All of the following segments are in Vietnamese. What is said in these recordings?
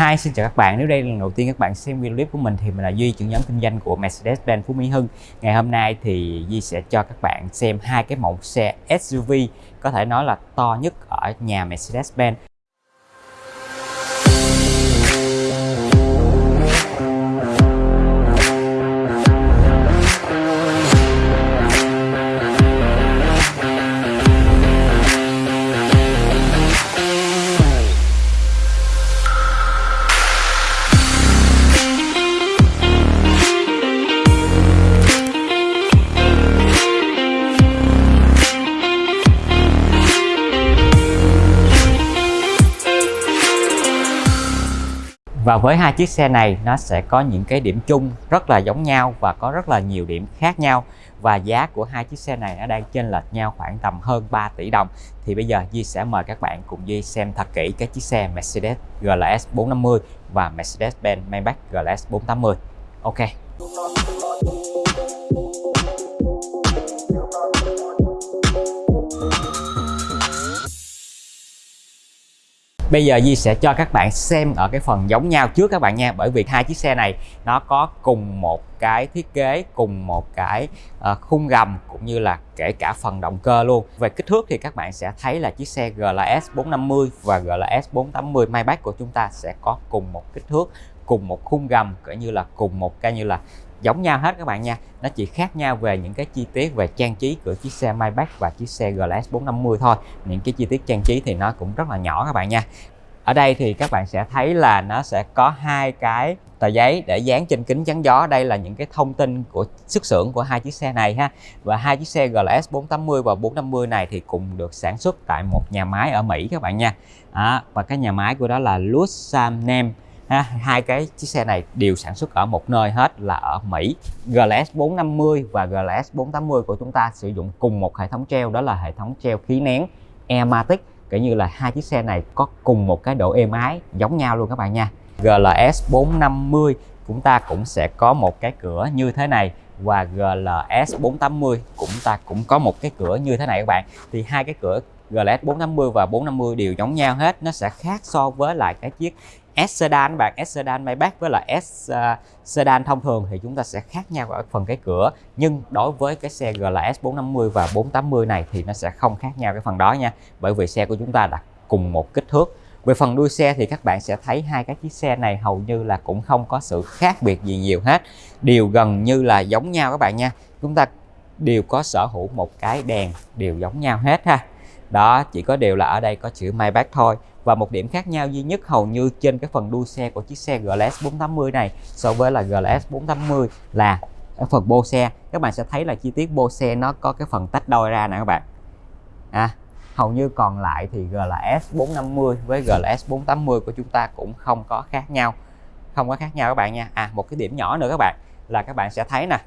Hi, xin chào các bạn. Nếu đây là lần đầu tiên các bạn xem video clip của mình thì mình là Duy, trưởng nhóm kinh doanh của Mercedes-Benz Phú Mỹ Hưng. Ngày hôm nay thì Duy sẽ cho các bạn xem hai cái mẫu xe SUV có thể nói là to nhất ở nhà Mercedes-Benz. Và với hai chiếc xe này, nó sẽ có những cái điểm chung rất là giống nhau và có rất là nhiều điểm khác nhau và giá của hai chiếc xe này nó đang chênh lệch nhau khoảng tầm hơn 3 tỷ đồng. Thì bây giờ Duy sẽ mời các bạn cùng Duy xem thật kỹ cái chiếc xe Mercedes GLS 450 và Mercedes-Benz Maybach GLS 480. Ok. Bây giờ Di sẽ cho các bạn xem ở cái phần giống nhau trước các bạn nha Bởi vì hai chiếc xe này nó có cùng một cái thiết kế, cùng một cái ờ, khung gầm cũng như là kể cả phần động cơ luôn. Về kích thước thì các bạn sẽ thấy là chiếc xe GLS 450 và GLS 480 Maybach của chúng ta sẽ có cùng một kích thước cùng một khung gầm cũng như là cùng một cái như là giống nhau hết các bạn nha. Nó chỉ khác nhau về những cái chi tiết về trang trí của chiếc xe Maybach và chiếc xe GLS 450 thôi. Những cái chi tiết trang trí thì nó cũng rất là nhỏ các bạn nha. Ở đây thì các bạn sẽ thấy là nó sẽ có hai cái tờ giấy để dán trên kính chắn gió. Đây là những cái thông tin của xuất xưởng của hai chiếc xe này ha. Và hai chiếc xe GLS 480 và 450 này thì cùng được sản xuất tại một nhà máy ở Mỹ các bạn nha. À, và cái nhà máy của đó là Lusam Nem ha, hai cái chiếc xe này đều sản xuất ở một nơi hết là ở Mỹ. GLS 450 và GLS 480 của chúng ta sử dụng cùng một hệ thống treo đó là hệ thống treo khí nén Airmatic kể như là hai chiếc xe này có cùng một cái độ êm ái giống nhau luôn các bạn nha. GLS 450 chúng ta cũng sẽ có một cái cửa như thế này. Và GLS 480 cũng ta cũng có một cái cửa như thế này các bạn. Thì hai cái cửa GLS 450 và 450 đều giống nhau hết. Nó sẽ khác so với lại cái chiếc S sedan bạn. S sedan Maybach với là S uh, sedan thông thường thì chúng ta sẽ khác nhau ở phần cái cửa. Nhưng đối với cái xe GLS 450 và 480 này thì nó sẽ không khác nhau cái phần đó nha. Bởi vì xe của chúng ta là cùng một kích thước. Về phần đuôi xe thì các bạn sẽ thấy hai cái chiếc xe này hầu như là cũng không có sự khác biệt gì nhiều hết. Đều gần như là giống nhau các bạn nha. Chúng ta đều có sở hữu một cái đèn đều giống nhau hết ha đó chỉ có điều là ở đây có chữ Maybach thôi. Và một điểm khác nhau duy nhất hầu như trên cái phần đuôi xe của chiếc xe GLS 480 này so với là GLS 480 là ở phần bô xe. Các bạn sẽ thấy là chi tiết bô xe nó có cái phần tách đôi ra nè các bạn. À, hầu như còn lại thì GLS 450 với GLS 480 của chúng ta cũng không có khác nhau. Không có khác nhau các bạn nha. À một cái điểm nhỏ nữa các bạn là các bạn sẽ thấy nè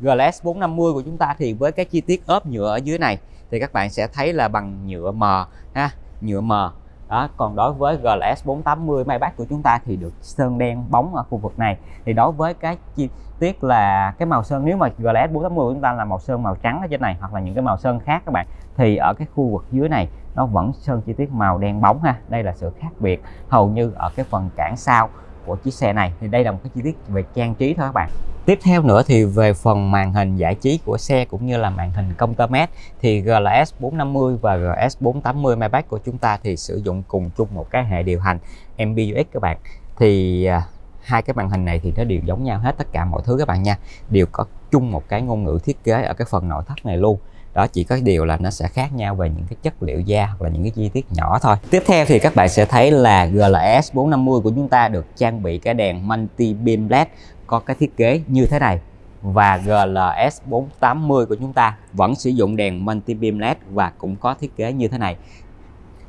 GLS 450 của chúng ta thì với cái chi tiết ốp nhựa ở dưới này thì các bạn sẽ thấy là bằng nhựa mờ ha, nhựa mờ đó, còn đối với GLS 480 Maybach của chúng ta thì được sơn đen bóng ở khu vực này. Thì đối với cái chi tiết là cái màu sơn, nếu mà GLS 480 của chúng ta là màu sơn màu trắng ở trên này hoặc là những cái màu sơn khác các bạn, thì ở cái khu vực dưới này nó vẫn sơn chi tiết màu đen bóng ha. Đây là sự khác biệt hầu như ở cái phần cản sau của chiếc xe này. Thì đây là một cái chi tiết về trang trí thôi các bạn. Tiếp theo nữa thì về phần màn hình giải trí của xe cũng như là màn hình công tơ mét thì GLS 450 và GS 480 Maybach của chúng ta thì sử dụng cùng chung một cái hệ điều hành MBUX các bạn. Thì à, hai cái màn hình này thì nó đều giống nhau hết tất cả mọi thứ các bạn nha. Đều có chung một cái ngôn ngữ thiết kế ở cái phần nội thất này luôn đó, chỉ có điều là nó sẽ khác nhau về những cái chất liệu da hoặc là những cái chi tiết nhỏ thôi. Tiếp theo thì các bạn sẽ thấy là GLS 450 của chúng ta được trang bị cái đèn multi beam led có cái thiết kế như thế này. Và GLS 480 của chúng ta vẫn sử dụng đèn multi beam led và cũng có thiết kế như thế này.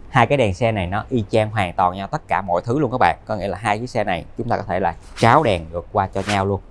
Hai cái đèn xe này nó y chang hoàn toàn nhau tất cả mọi thứ luôn các bạn. Có nghĩa là hai chiếc xe này chúng ta có thể là tráo đèn được qua cho nhau luôn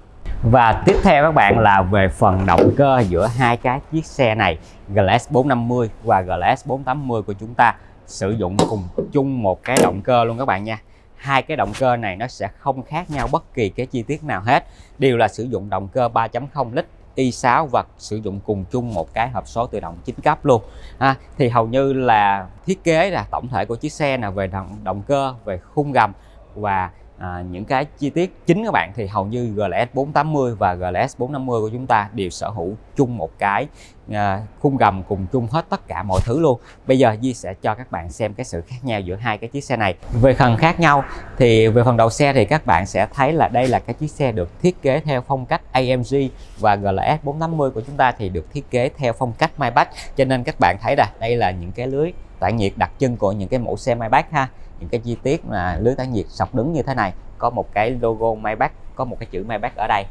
và tiếp theo các bạn là về phần động cơ giữa hai cái chiếc xe này GLS 450 và GLS 480 của chúng ta sử dụng cùng chung một cái động cơ luôn các bạn nha. Hai cái động cơ này nó sẽ không khác nhau bất kỳ cái chi tiết nào hết. Đều là sử dụng động cơ 3.0 lít i6 và sử dụng cùng chung một cái hộp số tự động 9 cấp luôn. À, thì hầu như là thiết kế là tổng thể của chiếc xe là về động, động cơ về khung gầm và à, những cái chi tiết chính các bạn thì hầu như GLS 480 và GLS 450 của chúng ta đều sở hữu chung một cái à, khung gầm cùng chung hết tất cả mọi thứ luôn. Bây giờ Di sẽ cho các bạn xem cái sự khác nhau giữa hai cái chiếc xe này. Về phần khác nhau thì về phần đầu xe thì các bạn sẽ thấy là đây là cái chiếc xe được thiết kế theo phong cách AMG và GLS 480 của chúng ta thì được thiết kế theo phong cách Maybach. Cho nên các bạn thấy là đây là những cái lưới tản nhiệt đặc trưng của những cái mẫu xe Maybach ha. Những cái chi tiết mà lưới tản nhiệt sọc đứng như thế này có một cái logo Maybach có một cái chữ Maybach ở đây.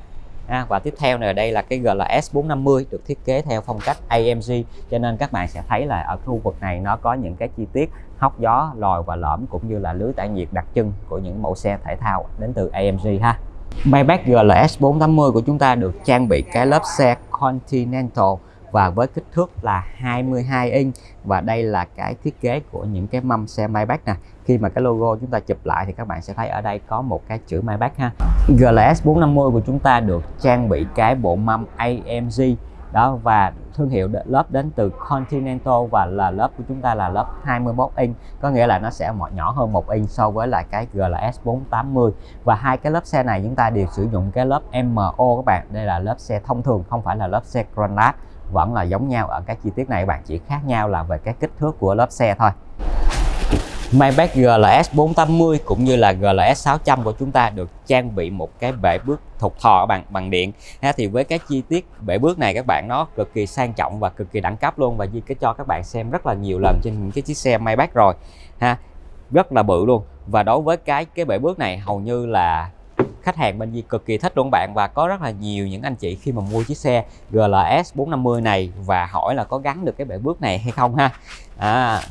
À, và tiếp theo này đây là cái GLS 450 được thiết kế theo phong cách AMG cho nên các bạn sẽ thấy là ở khu vực này nó có những cái chi tiết hốc gió lòi và lõm cũng như là lưới tản nhiệt đặc trưng của những mẫu xe thể thao đến từ AMG ha. Maybach GLS 480 của chúng ta được trang bị cái lớp xe Continental và với kích thước là 22 inch. Và đây là cái thiết kế của những cái mâm xe Maybach nè. Khi mà cái logo chúng ta chụp lại thì các bạn sẽ thấy ở đây có một cái chữ Maybach ha. GLS 450 của chúng ta được trang bị cái bộ mâm AMG đó, và thương hiệu lớp đến từ Continental và là lớp của chúng ta là lớp 21 inch. Có nghĩa là nó sẽ nhỏ hơn một inch so với lại cái GLS 480 và hai cái lớp xe này chúng ta đều sử dụng cái lớp MO các bạn. Đây là lớp xe thông thường, không phải là lớp xe Granat vẫn là giống nhau ở các chi tiết này các bạn chỉ khác nhau là về cái kích thước của lớp xe thôi. Maybach GLS 480 cũng như là GLS 600 của chúng ta được trang bị một cái bể bước thục thò bằng bằng điện. Ha, thì với cái chi tiết bể bước này các bạn nó cực kỳ sang trọng và cực kỳ đẳng cấp luôn và Di cái cho các bạn xem rất là nhiều lần trên những cái chiếc xe Maybach rồi. Ha rất là bự luôn. Và đối với cái cái bể bước này hầu như là khách hàng bên Di cực kỳ thích luôn bạn và có rất là nhiều những anh chị khi mà mua chiếc xe GLS 450 này và hỏi là có gắn được cái bể bước này hay không ha. À,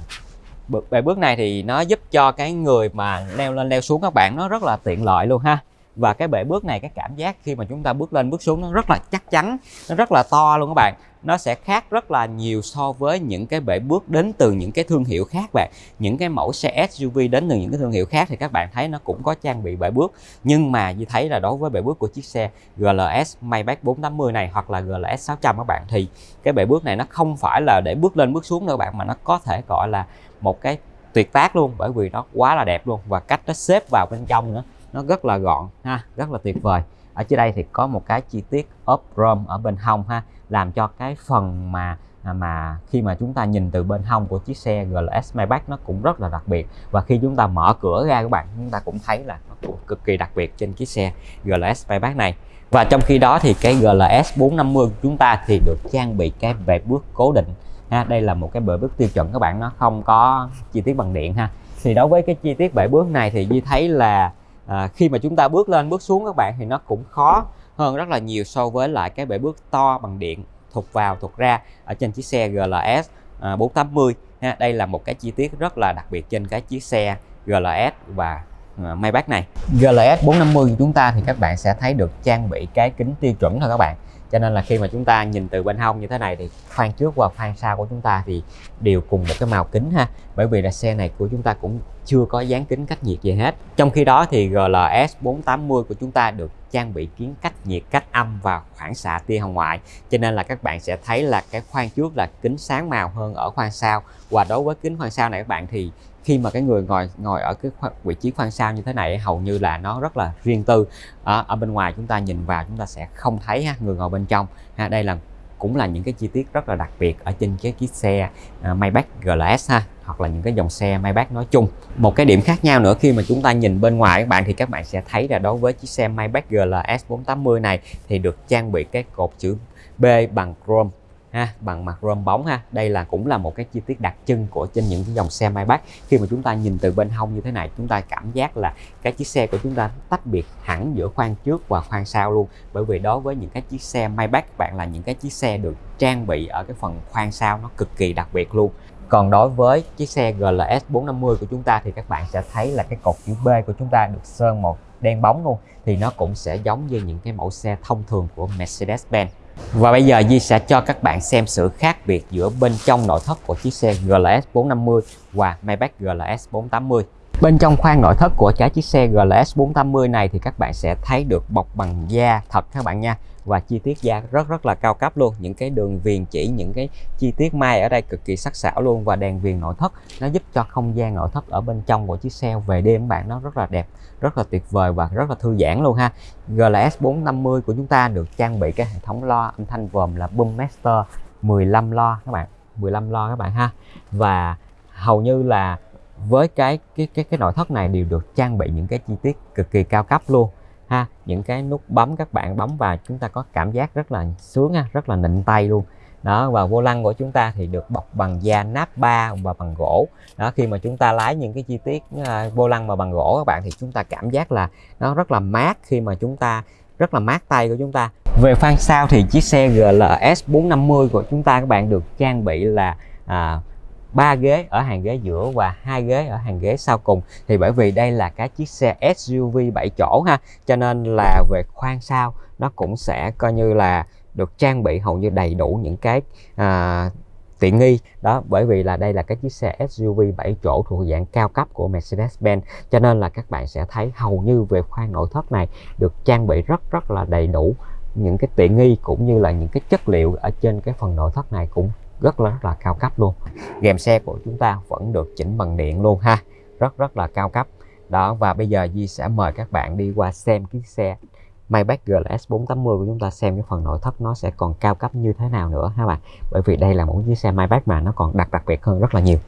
bệ bước này thì nó giúp cho cái người mà leo lên leo xuống các bạn nó rất là tiện lợi luôn ha. Và cái bệ bước này cái cảm giác khi mà chúng ta bước lên bước xuống nó rất là chắc chắn nó rất là to luôn các bạn nó sẽ khác rất là nhiều so với những cái bể bước đến từ những cái thương hiệu khác bạn. Những cái mẫu xe SUV đến từ những cái thương hiệu khác thì các bạn thấy nó cũng có trang bị bể bước. Nhưng mà như thấy là đối với bể bước của chiếc xe GLS Maybach 480 này hoặc là GLS 600 các bạn, thì cái bể bước này nó không phải là để bước lên bước xuống đâu bạn, mà nó có thể gọi là một cái tuyệt tác luôn, bởi vì nó quá là đẹp luôn và cách nó xếp vào bên trong nữa, nó rất là gọn ha, rất là tuyệt vời. Ở dưới đây thì có một cái chi tiết ốp chrome ở bên hông ha làm cho cái phần mà à, mà khi mà chúng ta nhìn từ bên hông của chiếc xe GLS Maybach nó cũng rất là đặc biệt. Và khi chúng ta mở cửa ra các bạn chúng ta cũng thấy là nó cũng cực kỳ đặc biệt trên chiếc xe GLS Maybach này. Và trong khi đó thì cái GLS 450 của chúng ta thì được trang bị cái bệ bước cố định. Ha đây là một cái bệ bước tiêu chuẩn các bạn nó không có chi tiết bằng điện ha. Thì đối với cái chi tiết bệ bước này thì như thấy là à, khi mà chúng ta bước lên bước xuống các bạn thì nó cũng khó hơn rất là nhiều so với lại cái bể bước to bằng điện thụt vào thụt ra ở trên chiếc xe GLS 480 à, ha. Đây là một cái chi tiết rất là đặc biệt trên cái chiếc xe GLS và à, Maybach này. GLS 450 của chúng ta thì các bạn sẽ thấy được trang bị cái kính tiêu chuẩn thôi các bạn. Cho nên là khi mà chúng ta nhìn từ bên hông như thế này thì khoang trước và khoang sau của chúng ta thì đều cùng một cái màu kính, ha. Bởi vì là xe này của chúng ta cũng chưa có dán kính cách nhiệt gì hết. Trong khi đó thì GLS 480 của chúng ta được trang bị kiến cách nhiệt cách âm và phản xạ tia hồng ngoại. Cho nên là các bạn sẽ thấy là cái khoang trước là kính sáng màu hơn ở khoang sau. Và đối với kính khoang sau này các bạn thì khi mà cái người ngồi ngồi ở cái vị trí khoang sau như thế này hầu như là nó rất là riêng tư. Ở, ở bên ngoài chúng ta nhìn vào chúng ta sẽ không thấy ha, người ngồi bên trong. Ha, đây là cũng là những cái chi tiết rất là đặc biệt ở trên cái chiếc xe uh, Maybach GLS ha hoặc là những cái dòng xe Maybach nói chung. Một cái điểm khác nhau nữa khi mà chúng ta nhìn bên ngoài các bạn thì các bạn sẽ thấy là đối với chiếc xe Maybach GLS 480 này thì được trang bị cái cột chữ B bằng chrome ha, bằng mặt chrome bóng ha. Đây là cũng là một cái chi tiết đặc trưng của trên những cái dòng xe Maybach. Khi mà chúng ta nhìn từ bên hông như thế này, chúng ta cảm giác là cái chiếc xe của chúng ta tách biệt hẳn giữa khoang trước và khoang sau luôn. Bởi vì đối với những cái chiếc xe Maybach, bạn là những cái chiếc xe được trang bị ở cái phần khoang sau nó cực kỳ đặc biệt luôn còn đối với chiếc xe GLS 450 của chúng ta thì các bạn sẽ thấy là cái cột chữ B của chúng ta được sơn màu đen bóng luôn thì nó cũng sẽ giống như những cái mẫu xe thông thường của Mercedes-Benz và bây giờ Di sẽ cho các bạn xem sự khác biệt giữa bên trong nội thất của chiếc xe GLS 450 và Maybach GLS 480. Bên trong khoang nội thất của trái chiếc xe GLS 480 này thì các bạn sẽ thấy được bọc bằng da thật các bạn nha. Và chi tiết da rất rất là cao cấp luôn. Những cái đường viền chỉ, những cái chi tiết mai ở đây cực kỳ sắc sảo luôn. Và đèn viền nội thất, nó giúp cho không gian nội thất ở bên trong của chiếc xe về đêm các bạn, nó rất là đẹp, rất là tuyệt vời và rất là thư giãn luôn ha. GLS 450 của chúng ta được trang bị cái hệ thống loa âm thanh gồm là Boommaster 15 lo các bạn 15 lo các bạn ha. Và hầu như là với cái cái cái cái nội thất này đều được trang bị những cái chi tiết cực kỳ cao cấp luôn ha. Những cái nút bấm các bạn bấm vào chúng ta có cảm giác rất là sướng ha rất là nịnh tay luôn. Đó và vô lăng của chúng ta thì được bọc bằng da nắp ba và bằng gỗ. Đó khi mà chúng ta lái những cái chi tiết uh, vô lăng mà bằng gỗ các bạn thì chúng ta cảm giác là nó rất là mát khi mà chúng ta rất là mát tay của chúng ta. Về phanh sau thì chiếc xe GLS 450 của chúng ta các bạn được trang bị là à, ba ghế ở hàng ghế giữa và hai ghế ở hàng ghế sau cùng. Thì bởi vì đây là cái chiếc xe SUV 7 chỗ ha cho nên là về khoang sau nó cũng sẽ coi như là được trang bị hầu như đầy đủ những cái à, tiện nghi. Đó bởi vì là đây là cái chiếc xe SUV 7 chỗ thuộc dạng cao cấp của Mercedes-Benz cho nên là các bạn sẽ thấy hầu như về khoang nội thất này được trang bị rất rất là đầy đủ những cái tiện nghi cũng như là những cái chất liệu ở trên cái phần nội thất này cũng rất là rất là cao cấp luôn. Rèm xe của chúng ta vẫn được chỉnh bằng điện luôn ha. Rất rất là cao cấp. Đó, và bây giờ Di sẽ mời các bạn đi qua xem chiếc xe Maybach GLS 480 của chúng ta xem cái phần nội thất nó sẽ còn cao cấp như thế nào nữa ha bạn. Bởi vì đây là một chiếc xe Maybach mà nó còn đặc đặc biệt hơn rất là nhiều.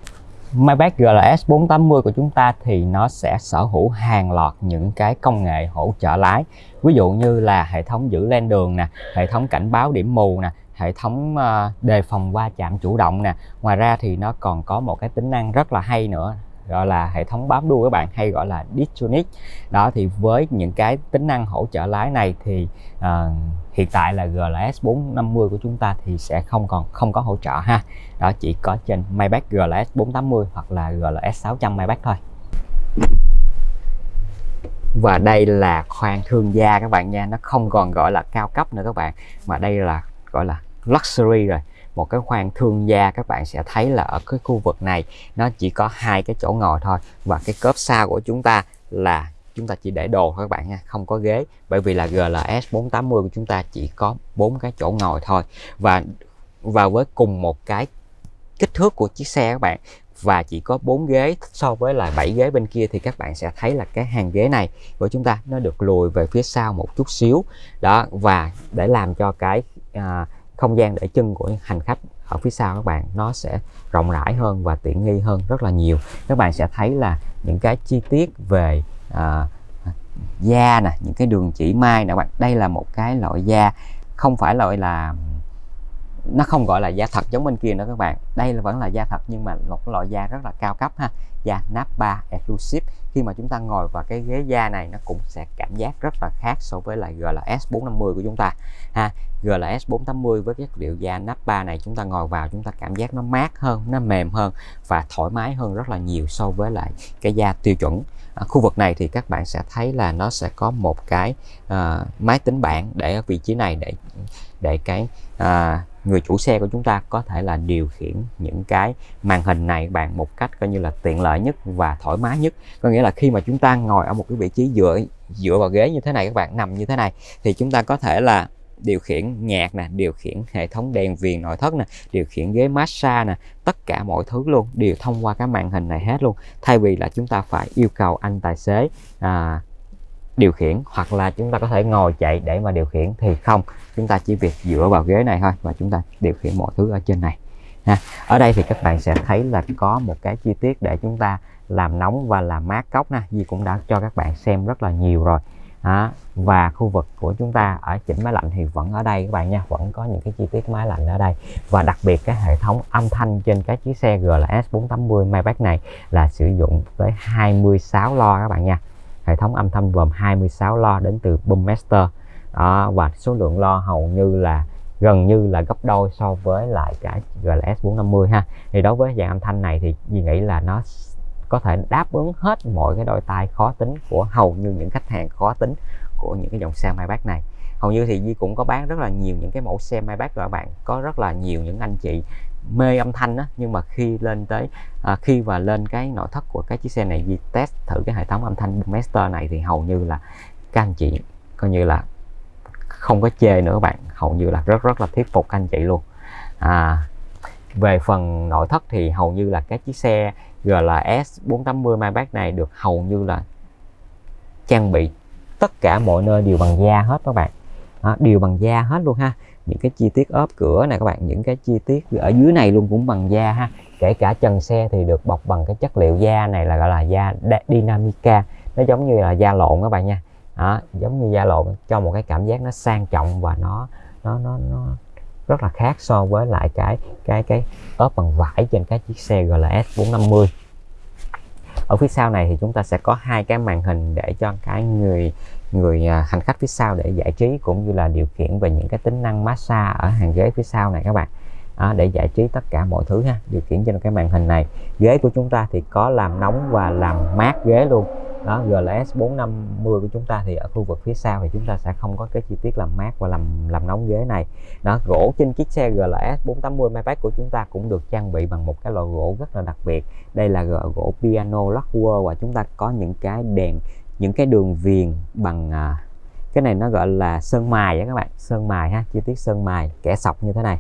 Maybach GLS 480 của chúng ta thì nó sẽ sở hữu hàng loạt những cái công nghệ hỗ trợ lái. Ví dụ như là hệ thống giữ lên đường nè, hệ thống cảnh báo điểm mù nè hệ thống ờ, đề phòng va chạm chủ động nè. Ngoài ra thì nó còn có một cái tính năng rất là hay nữa gọi là hệ thống bám đuôi các bạn hay gọi là Distronic đó thì với những cái tính năng hỗ trợ lái này thì uh, hiện tại là GLS 450 của chúng ta thì sẽ không còn không có hỗ trợ ha. Đó chỉ có trên Maybach GLS 480 hoặc là GLS 600 Maybach thôi. Và đây là khoang thương gia các bạn nha nó không còn gọi là cao cấp nữa các bạn mà đây là gọi là luxury rồi. Một cái khoang thương gia các bạn sẽ thấy là ở cái khu vực này nó chỉ có hai cái chỗ ngồi thôi. Và cái cốp sau của chúng ta là chúng ta chỉ để đồ thôi các bạn nha không có ghế. Bởi vì là GLS 480 của chúng ta chỉ có bốn cái chỗ ngồi thôi. Và và với cùng một cái kích thước của chiếc xe các bạn và chỉ có 4 ghế so với là 7 ghế bên kia thì các bạn sẽ thấy là cái hàng ghế này của chúng ta nó được lùi về phía sau một chút xíu. Đó và để làm cho cái à, không gian để chân của hành khách ở phía sau các bạn nó sẽ rộng rãi hơn và tiện nghi hơn rất là nhiều. Các bạn sẽ thấy là những cái chi tiết về à, da nè những cái đường chỉ mai nè bạn. Đây là một cái loại da không phải loại là nó không gọi là da thật giống bên kia nữa các bạn. Đây là vẫn là da thật nhưng mà một loại da rất là cao cấp ha da Napa Exclusive. Khi mà chúng ta ngồi vào cái ghế da này nó cũng sẽ cảm giác rất là khác so với lại GLS 450 của chúng ta. Ha GLS 480 với chất liệu da Napa này chúng ta ngồi vào chúng ta cảm giác nó mát hơn nó mềm hơn và thoải mái hơn rất là nhiều so với lại cái da tiêu chuẩn. À, khu vực này thì các bạn sẽ thấy là nó sẽ có một cái uh, máy tính bảng để ở vị trí này để để cái uh, người chủ xe của chúng ta có thể là điều khiển những cái màn hình này bạn một cách coi như là tiện lợi nhất và thoải mái nhất. Có nghĩa là khi mà chúng ta ngồi ở một cái vị trí dựa dựa vào ghế như thế này các bạn nằm như thế này thì chúng ta có thể là điều khiển nhạc nè điều khiển hệ thống đèn viền nội thất nè điều khiển ghế massage nè tất cả mọi thứ luôn đều thông qua cái màn hình này hết luôn. Thay vì là chúng ta phải yêu cầu anh tài xế à, điều khiển hoặc là chúng ta có thể ngồi chạy để mà điều khiển thì không chúng ta chỉ việc dựa vào ghế này thôi và chúng ta điều khiển mọi thứ ở trên này, ha. ở đây thì các bạn sẽ thấy là có một cái chi tiết để chúng ta làm nóng và làm mát cốc nè Di cũng đã cho các bạn xem rất là nhiều rồi đó. và khu vực của chúng ta ở chỉnh máy lạnh thì vẫn ở đây các bạn nha, vẫn có những cái chi tiết máy lạnh ở đây và đặc biệt cái hệ thống âm thanh trên cái chiếc xe GLS 480 Maybach này là sử dụng tới 26 lo các bạn nha hệ thống âm thanh gồm 26 lo đến từ Boommaster đó, và số lượng lo hầu như là gần như là gấp đôi so với lại cái GLS 450 ha. Thì đối với dạng âm thanh này thì Duy nghĩ là nó có thể đáp ứng hết mọi cái đôi tai khó tính của hầu như những khách hàng khó tính của những cái dòng xe Maybach này. Hầu như thì Di cũng có bán rất là nhiều những cái mẫu xe Maybach các bạn có rất là nhiều những anh chị mê âm thanh đó nhưng mà khi lên tới à, khi và lên cái nội thất của cái chiếc xe này đi test thử cái hệ thống âm thanh Master này thì hầu như là các anh chị coi như là không có chê nữa các bạn. Hầu như là rất rất là thuyết phục các anh chị luôn. À, về phần nội thất thì hầu như là các chiếc xe GLS 480 Maybach này được hầu như là trang bị tất cả mọi nơi đều bằng da hết các bạn. Đó, đều bằng da hết luôn ha những cái chi tiết ốp cửa này các bạn những cái chi tiết ở dưới này luôn cũng bằng da ha. Kể cả trần xe thì được bọc bằng cái chất liệu da này là gọi là da Dynamica. Nó giống như là da lộn các bạn nha. Đó, giống như da lộn cho một cái cảm giác nó sang trọng và nó nó nó nó rất là khác so với lại cái cái cái ốp bằng vải trên các chiếc xe GLS 450 ở phía sau này thì chúng ta sẽ có hai cái màn hình để cho cái người người à, hành khách phía sau để giải trí cũng như là điều khiển về những cái tính năng massage ở hàng ghế phía sau này các bạn. À, để giải trí tất cả mọi thứ ha điều khiển trên cái màn hình này. Ghế của chúng ta thì có làm nóng và làm mát ghế luôn. Đó GLS 450 của chúng ta thì ở khu vực phía sau thì chúng ta sẽ không có cái chi tiết làm mát và làm làm nóng ghế này. Đó gỗ trên chiếc xe GLS 480 Maybach của chúng ta cũng được trang bị bằng một cái loại gỗ rất là đặc biệt. Đây là gỗ piano lacquer và chúng ta có những cái đèn những cái đường viền bằng à, cái này nó gọi là sơn mài á các bạn sơn mài ha chi tiết sơn mài kẻ sọc như thế này.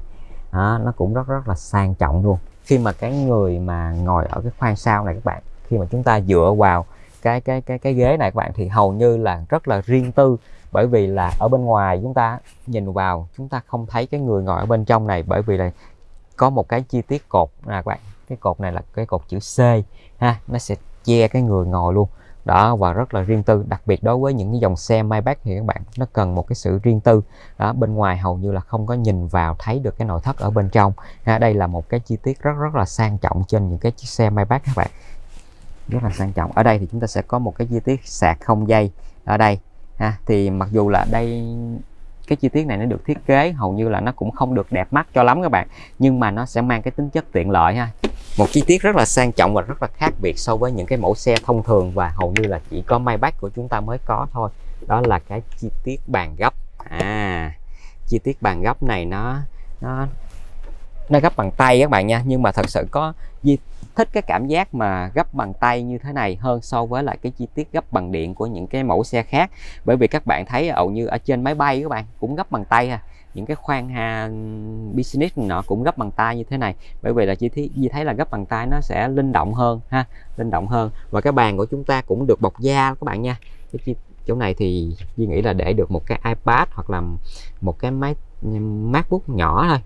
Đó, nó cũng rất rất là sang trọng luôn. Khi mà cái người mà ngồi ở cái khoang sau này các bạn khi mà chúng ta dựa vào cái cái cái cái ghế này các bạn thì hầu như là rất là riêng tư. Bởi vì là ở bên ngoài chúng ta nhìn vào chúng ta không thấy cái người ngồi ở bên trong này. Bởi vì là có một cái chi tiết cột là các bạn cái cột này là cái cột chữ C ha nó sẽ che cái người ngồi luôn đó và rất là riêng tư. Đặc biệt đối với những cái dòng xe Maybach thì các bạn nó cần một cái sự riêng tư. Đó bên ngoài hầu như là không có nhìn vào thấy được cái nội thất ở bên trong. Ha, đây là một cái chi tiết rất rất là sang trọng trên những cái chiếc xe Maybach các bạn. Rất là sang trọng. Ở đây thì chúng ta sẽ có một cái chi tiết sạc không dây ở đây. Ha thì mặc dù là đây cái chi tiết này nó được thiết kế hầu như là nó cũng không được đẹp mắt cho lắm các bạn. Nhưng mà nó sẽ mang cái tính chất tiện lợi ha một chi tiết rất là sang trọng và rất là khác biệt so với những cái mẫu xe thông thường và hầu như là chỉ có Maybach của chúng ta mới có thôi. Đó là cái chi tiết bàn gấp à chi tiết bàn gấp này nó nó nó gấp bằng tay các bạn nha. Nhưng mà thật sự có Di, thích cái cảm giác mà gấp bằng tay như thế này hơn so với lại cái chi tiết gấp bằng điện của những cái mẫu xe khác. Bởi vì các bạn thấy hầu như ở trên máy bay các bạn cũng gấp bằng tay ha những cái khoan ha, business nọ cũng gấp bằng tay như thế này. Bởi vì là chi thấy chị thấy là gấp bằng tay nó sẽ linh động hơn ha, linh động hơn. Và cái bàn của chúng ta cũng được bọc da các bạn nha. Cái chỗ này thì Duy nghĩ là để được một cái iPad hoặc là một cái máy, MacBook nhỏ thôi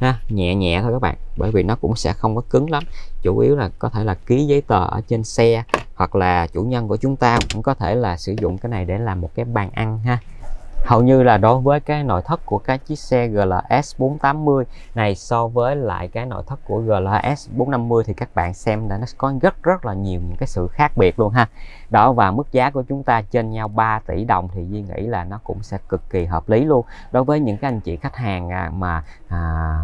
ha, nhẹ nhẹ thôi các bạn. Bởi vì nó cũng sẽ không có cứng lắm. Chủ yếu là có thể là ký giấy tờ ở trên xe hoặc là chủ nhân của chúng ta cũng có thể là sử dụng cái này để làm một cái bàn ăn ha hầu như là đối với cái nội thất của cái chiếc xe GLS 480 này so với lại cái nội thất của GLS 450 thì các bạn xem là nó có rất rất là nhiều những cái sự khác biệt luôn ha. Đó và mức giá của chúng ta trên nhau 3 tỷ đồng thì Duy nghĩ là nó cũng sẽ cực kỳ hợp lý luôn. Đối với những cái anh chị khách hàng à, mà à,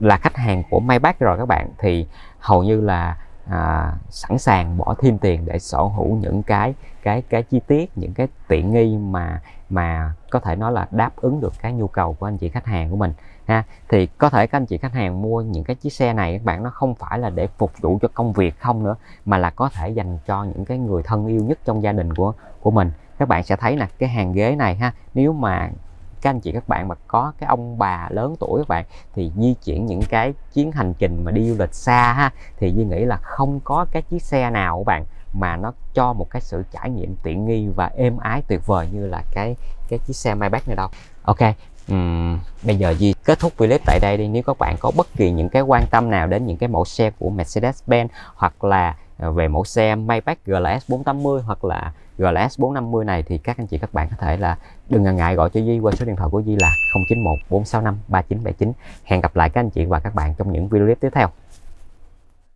là khách hàng của Maybach rồi các bạn thì hầu như là à, sẵn sàng bỏ thêm tiền để sở hữu những cái cái cái chi tiết những cái tiện nghi mà mà có thể nói là đáp ứng được cái nhu cầu của anh chị khách hàng của mình ha. Thì có thể các anh chị khách hàng mua những cái chiếc xe này các bạn nó không phải là để phục vụ cho công việc không nữa mà là có thể dành cho những cái người thân yêu nhất trong gia đình của của mình. Các bạn sẽ thấy là cái hàng ghế này ha nếu mà các anh chị các bạn mà có cái ông bà lớn tuổi các bạn thì di chuyển những cái chuyến hành trình mà đi du lịch xa ha thì Duy nghĩ là không có cái chiếc xe nào các bạn mà nó cho một cái sự trải nghiệm tiện nghi và êm ái tuyệt vời như là cái cái chiếc xe Maybach này đâu. Ok uhm, bây giờ Duy kết thúc clip tại đây đi. Nếu các bạn có bất kỳ những cái quan tâm nào đến những cái mẫu xe của Mercedes-Benz hoặc là à, về mẫu xe Maybach GLS 480 hoặc là GLS 450 này thì các anh chị, các bạn có thể là đừng ngần ngại gọi cho Di qua số điện thoại của Di là 091 465 3979 hẹn gặp lại các anh chị và các bạn trong những video clip tiếp theo.